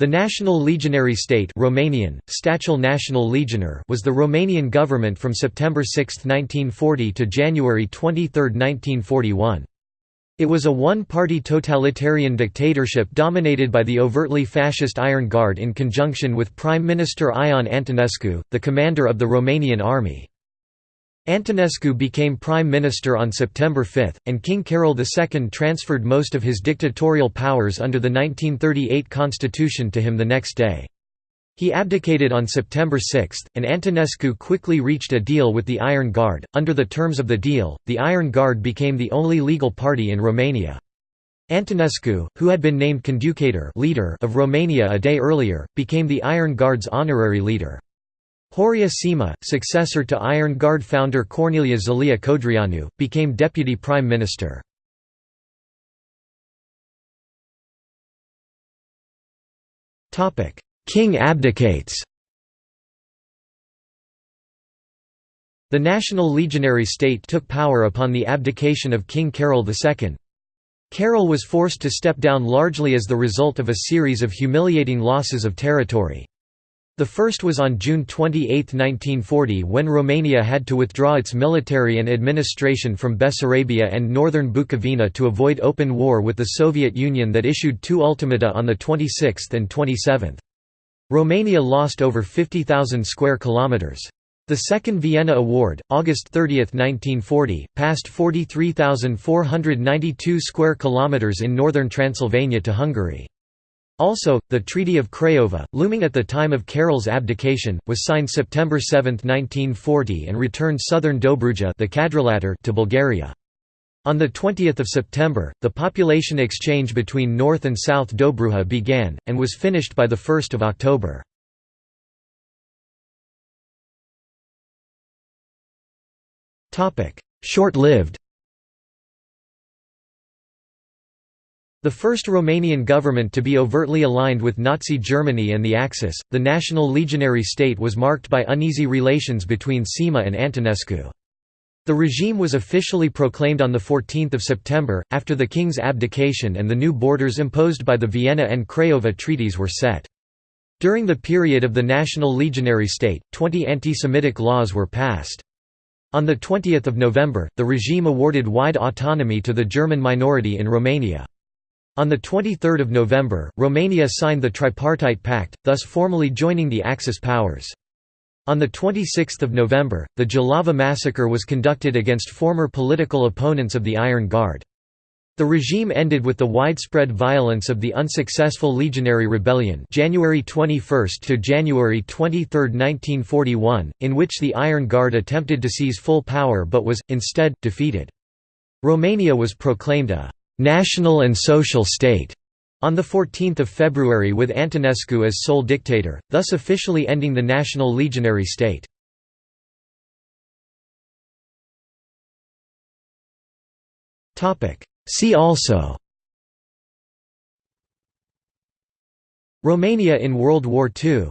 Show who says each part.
Speaker 1: The National Legionary State Romanian, National Legionar was the Romanian government from September 6, 1940 to January 23, 1941. It was a one-party totalitarian dictatorship dominated by the overtly fascist Iron Guard in conjunction with Prime Minister Ion Antonescu, the commander of the Romanian army. Antonescu became prime minister on September 5, and King Carol II transferred most of his dictatorial powers under the 1938 constitution to him the next day. He abdicated on September 6, and Antonescu quickly reached a deal with the Iron Guard. Under the terms of the deal, the Iron Guard became the only legal party in Romania. Antonescu, who had been named conducator leader of Romania a day earlier, became the Iron Guard's honorary leader. Horia Sima, successor to Iron Guard founder Corneliu Zelea Codreanu, became deputy prime minister. King abdicates The National Legionary State took power upon the abdication of King Carol II. Carol was forced to step down largely as the result of a series of humiliating losses of territory. The first was on June 28, 1940 when Romania had to withdraw its military and administration from Bessarabia and northern Bukovina to avoid open war with the Soviet Union that issued two ultimata on the 26th and 27th. Romania lost over 50,000 square kilometers. The Second Vienna Award, August 30, 1940, passed 43,492 square kilometers in northern Transylvania to Hungary. Also, the Treaty of Craiova, looming at the time of Carol's abdication, was signed September 7, 1940 and returned southern Dobruja the to Bulgaria. On 20 September, the population exchange between North and South Dobruja began, and was finished by 1 October. Short-lived The first Romanian government to be overtly aligned with Nazi Germany and the Axis, the National Legionary State was marked by uneasy relations between Sima and Antonescu. The regime was officially proclaimed on 14 September, after the king's abdication and the new borders imposed by the Vienna and Craiova treaties were set. During the period of the National Legionary State, 20 anti-Semitic laws were passed. On 20 November, the regime awarded wide autonomy to the German minority in Romania. On 23 November, Romania signed the Tripartite Pact, thus formally joining the Axis powers. On 26 November, the Jilava massacre was conducted against former political opponents of the Iron Guard. The regime ended with the widespread violence of the unsuccessful Legionary Rebellion January 21 to January 23, 1941, in which the Iron Guard attempted to seize full power but was, instead, defeated. Romania was proclaimed a national and social state on 14 February with Antonescu as sole dictator, thus officially ending the National Legionary State. See also Romania in World War II